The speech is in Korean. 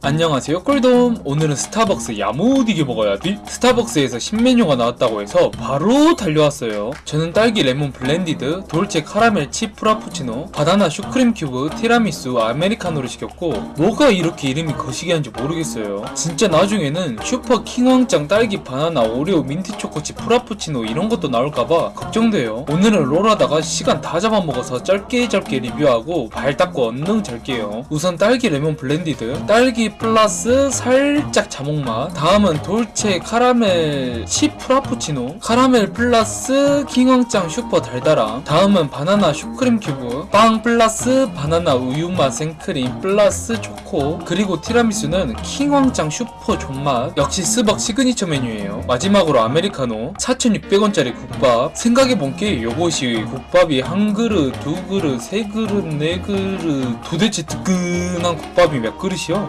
안녕하세요 꿀돔. 오늘은 스타벅스 야무디게 먹어야지 스타벅스에서 신메뉴가 나왔다고 해서 바로 달려왔어요. 저는 딸기 레몬 blended 돌체 카라멜 칩 프라푸치노 바나나 슈크림 큐브 티라미수 아메리카노를 시켰고 뭐가 이렇게 이름이 거시기한지 모르겠어요. 진짜 나중에는 슈퍼 킹왕짱 딸기 바나나 오레오 민트 초코칩 프라푸치노 이런 것도 나올까봐 걱정돼요. 오늘은 롤하다가 시간 다 잡아먹어서 짧게 짧게 리뷰하고 발 닦고 얼른 잘게요. 우선 딸기 레몬 blended 딸기 플러스 살짝 자몽맛 다음은 돌체 카라멜 칩 프라푸치노. 카라멜 플러스 킹왕짱 슈퍼 달달함. 다음은 바나나 슈크림 큐브. 빵 플러스 바나나 우유맛 생크림 플러스 초코. 그리고 티라미수는 킹왕짱 슈퍼 존맛. 역시 스벅 시그니처 메뉴예요. 마지막으로 아메리카노. 4,600원짜리 국밥. 생각해본게 요것이 국밥이 한 그릇 두 그릇 세 그릇 네 그릇. 도대체 뜨끈한 국밥이 몇 그릇이요?